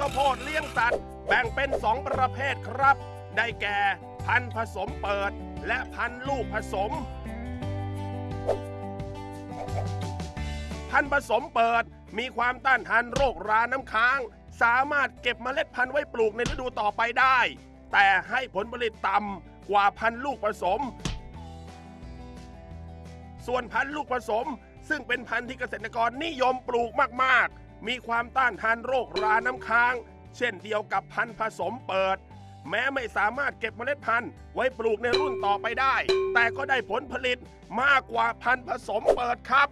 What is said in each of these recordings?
ชน์เลี้ยงสัตว์ แบ่งเป็น 2 ประเภทครับ ได้แก่พันธุ์ผสมเปิด และพันธุ์ลูกผสม พันธุ์ผสมเปิดมีความต้านทานโรคราน้ำค้าง สามารถเก็บเมล็ดพันธุ์ไว้ปลูกในฤดูต่อไปได้ แต่ให้ผลผลิตต่ำกว่าพันธุ์ลูกผสม ส่วนพันธุ์ลูกผสม ซึ่งเป็นพันธุ์ที่เกษตรกรนิยมปลูกมากๆ มีความต้านทานโรคราน้ำค้าง เช่นเดียวกับพันธุ์ผสมเปิด แม้ไม่สามารถเก็บเมล็ดพันธุ์ไว้ปลูกในรุ่นต่อไปได้ แต่ก็ได้ผลผลิตมากกว่าพันธุ์ผสมเปิดครับ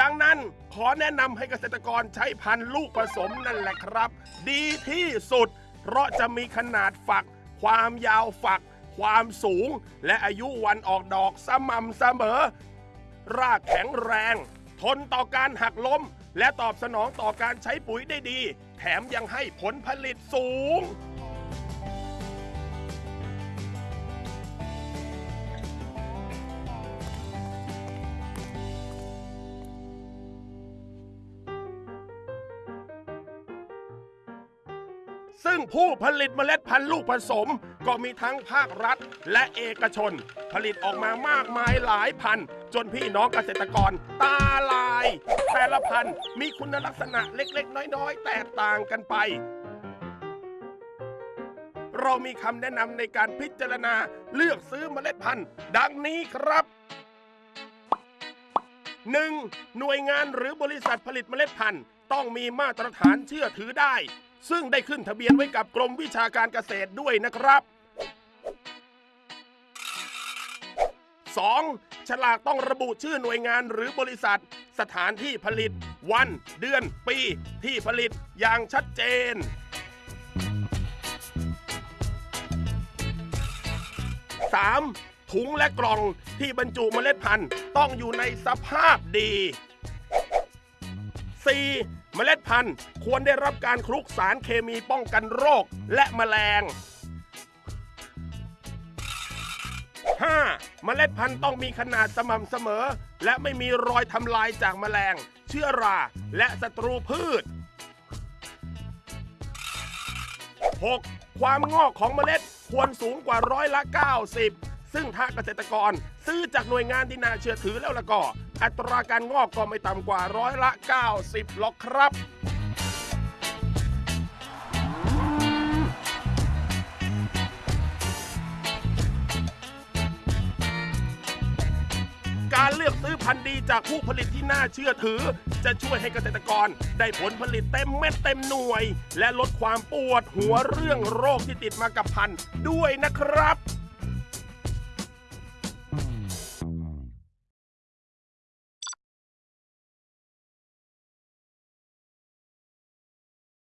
ดังนั้นขอแนะนำให้เกษตรกรใช้พันธุ์ลูกผสมนั่นแหละครับ ดีที่สุด เพราะจะมีขนาดฝัก ความยาวฝัก ความสูง และอายุวันออกดอกสม่ำเสมอ รากแข็งแรง ทนต่อการหักล้ม และตอบสนองต่อการใช้ปุ๋ยได้ดี แถมยังให้ผลผลิตสูง ซึ่งผู้ผลิตเมล็ดพันธุ์ลูกผสม ก็มีทั้งภาครัฐ และเอกชน ผลิตออกมามากมายหลายพันธุ์จนพี่น้องเกษตรกรตาลาย แต่ละพันธุ์มีคุณลักษณะเล็กๆ น้อยๆ แตกต่างกันไป เรามีคำแนะนำในการพิจารณาเลือกซื้อเมล็ดพันธุ์ ดังนี้ครับ 1. หน่วยงานหรือบริษัทผลิตเมล็ดพันธุ์ ต้องมีมาตรฐานเชื่อถือได้ ซึ่งได้ขึ้นทะเบียนไว้กับกรมวิชาการเกษตรด้วยนะครับ 2. ฉลากต้องระบุชื่อหน่วยงานหรือบริษัท สถานที่ผลิต วัน เดือน ปี ที่ผลิตอย่างชัดเจน 3. ถุงและกล่องที่บรรจุเมล็ดพันธุ์ต้องอยู่ในสภาพดี 4. เมล็ดพันธุ์ควรได้รับการคลุกสารเคมีป้องกันโรคและแมลง 5. เมล็ดพันธุ์ต้องมีขนาดสม่ำเสมอ และไม่มีรอยทำลายจากแมลง เชื้อรา และศัตรูพืช 6. ความงอกของเมล็ดควรสูงกว่าร้อยละ 90 ซึ่งถ้าเกษตรกรซื้อจากหน่วยงานที่น่าเชื่อถือแล้วละก็ อัตราการงอกก็ไม่ต่ำกว่าร้อยละ 90หรอกครับ การเลือกซื้อพันธุ์ดีจากผู้ผลิตที่น่าเชื่อถือ จะช่วยให้เกษตรกรได้ผลผลิตเต็มเม็ดเต็มหน่วย และลดความปวดหัวเรื่องโรคที่ติดมากับพันธุ์ด้วยนะครับ